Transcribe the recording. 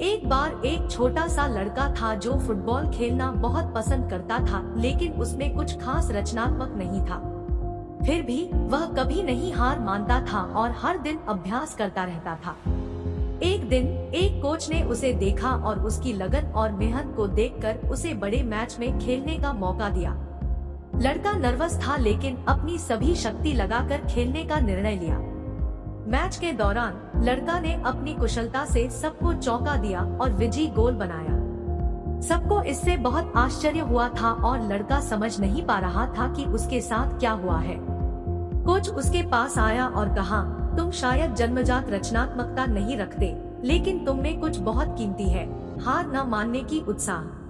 एक बार एक छोटा सा लड़का था जो फुटबॉल खेलना बहुत पसंद करता था, लेकिन उसमें कुछ खास रचनात्मक नहीं था। फिर भी, वह कभी नहीं हार मानता था और हर दिन अभ्यास करता रहता था। एक दिन, एक कोच ने उसे देखा और उसकी लगन और मेहनत को देखकर उसे बड़े मैच में खेलने का मौका दिया। लड़का नर्वस था, लेकिन अपनी सभी शक्ति लगाकर खेलने का निर्णय लिया। मैच के दौरान, लड़का ने अपनी कुशलता से सबको चौंका दिया और विजयी गोल बनाया। सबको इससे बहुत आश्चर्य हुआ था और लड़का समझ नहीं पा रहा था कि उसके साथ क्या हुआ है। कोच उसके पास आया और कहा, तुम शायद जन्मजात रचनात्मकता नहीं रखते, लेकिन तुम में कुछ बहुत कीमती है। हार न मानने की उत्साह।